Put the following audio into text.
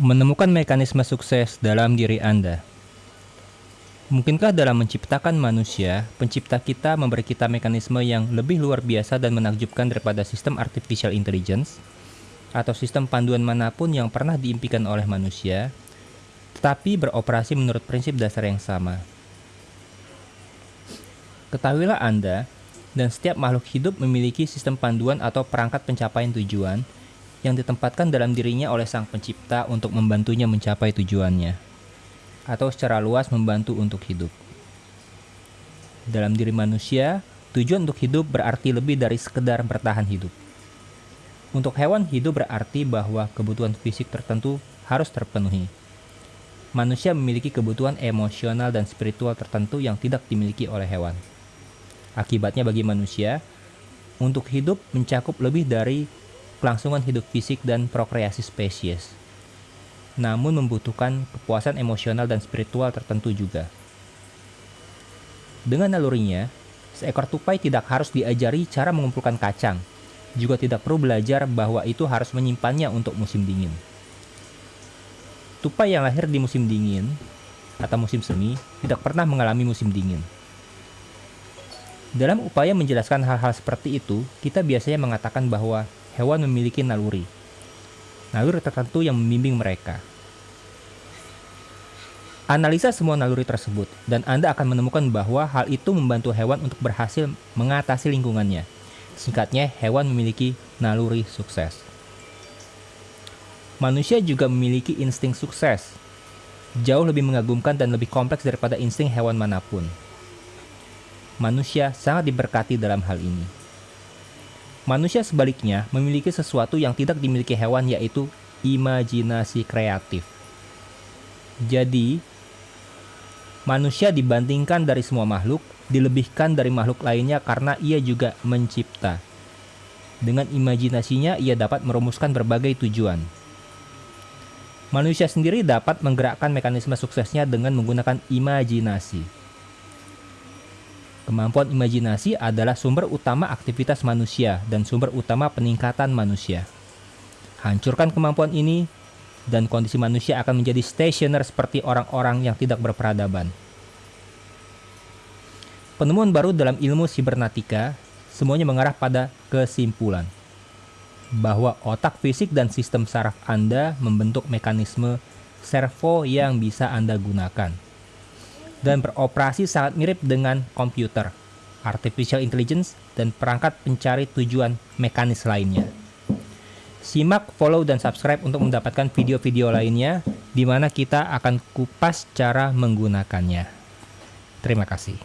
Menemukan mekanisme sukses dalam diri Anda. Mungkinkah dalam menciptakan manusia, pencipta kita memberi kita mekanisme yang lebih luar biasa dan menakjubkan daripada sistem artificial intelligence atau sistem panduan mana pun yang pernah diimpikan oleh manusia, tetapi beroperasi menurut prinsip dasar yang sama. Ketahuilah Anda, dan setiap makhluk hidup memiliki sistem panduan atau perangkat pencapaian tujuan yang ditempatkan dalam dirinya oleh sang pencipta untuk membantunya mencapai tujuannya, atau secara luas membantu untuk hidup. Dalam diri manusia, tujuan untuk hidup berarti lebih dari sekedar bertahan hidup. Untuk hewan hidup berarti bahwa kebutuhan fisik tertentu harus terpenuhi. Manusia memiliki kebutuhan emosional dan spiritual tertentu yang tidak dimiliki oleh hewan. Akibatnya bagi manusia, untuk hidup mencakup lebih dari kelangsungan hidup fisik dan prokreasi spesies, namun membutuhkan kepuasan emosional dan spiritual tertentu juga. Dengan nalurinya, seekor tupai tidak harus diajari cara mengumpulkan kacang, juga tidak perlu belajar bahwa itu harus menyimpannya untuk musim dingin. Tupai yang lahir di musim dingin atau musim semi tidak pernah mengalami musim dingin. Dalam upaya menjelaskan hal-hal seperti itu, kita biasanya mengatakan bahwa hewan memiliki naluri. Naluri tertentu yang membimbing mereka. Analisa semua naluri tersebut, dan Anda akan menemukan bahwa hal itu membantu hewan untuk berhasil mengatasi lingkungannya. Singkatnya, hewan memiliki naluri sukses. Manusia juga memiliki insting sukses, jauh lebih mengagumkan dan lebih kompleks daripada insting hewan mana pun. Manusia sangat diberkati dalam hal ini. Manusia sebaliknya memiliki sesuatu yang tidak dimiliki hewan yaitu imajinasi kreatif. Jadi, manusia dibandingkan dari semua makhluk, dilebihkan dari makhluk lainnya karena ia juga mencipta. Dengan imajinasinya, ia dapat merumuskan berbagai tujuan. Manusia sendiri dapat menggerakkan mekanisme suksesnya dengan menggunakan imajinasi. Kemampuan imajinasi adalah sumber utama aktivitas manusia dan sumber utama peningkatan manusia. Hancurkan kemampuan ini, dan kondisi manusia akan menjadi stationer seperti orang-orang yang tidak berperadaban. Penemuan baru dalam ilmu sibernatika semuanya mengarah pada kesimpulan bahwa otak fisik dan sistem saraf Anda membentuk mekanisme servo yang bisa Anda gunakan dan beroperasi sangat mirip dengan komputer, artificial intelligence, dan perangkat pencari tujuan mekanis lainnya. Simak, follow, dan subscribe untuk mendapatkan video-video lainnya di mana kita akan kupas cara menggunakannya. Terima kasih.